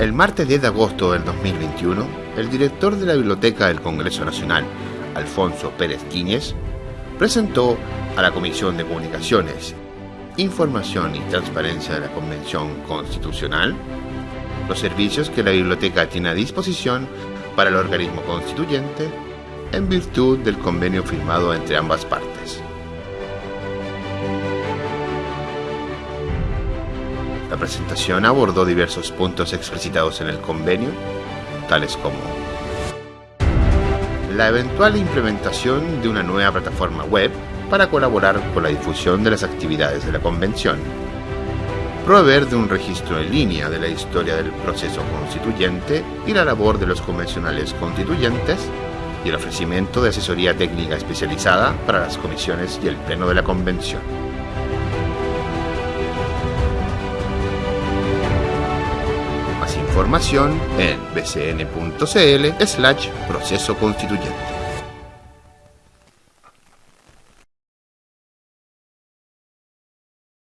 El martes 10 de agosto del 2021, el director de la Biblioteca del Congreso Nacional, Alfonso Pérez Quíñez, presentó a la Comisión de Comunicaciones, Información y Transparencia de la Convención Constitucional los servicios que la biblioteca tiene a disposición para el organismo constituyente en virtud del convenio firmado entre ambas partes. La presentación abordó diversos puntos explicitados en el convenio, tales como la eventual implementación de una nueva plataforma web para colaborar con la difusión de las actividades de la convención, proveer de un registro en línea de la historia del proceso constituyente y la labor de los convencionales constituyentes, y el ofrecimiento de asesoría técnica especializada para las comisiones y el pleno de la convención. Información en bcn.cl slash proceso constituyente.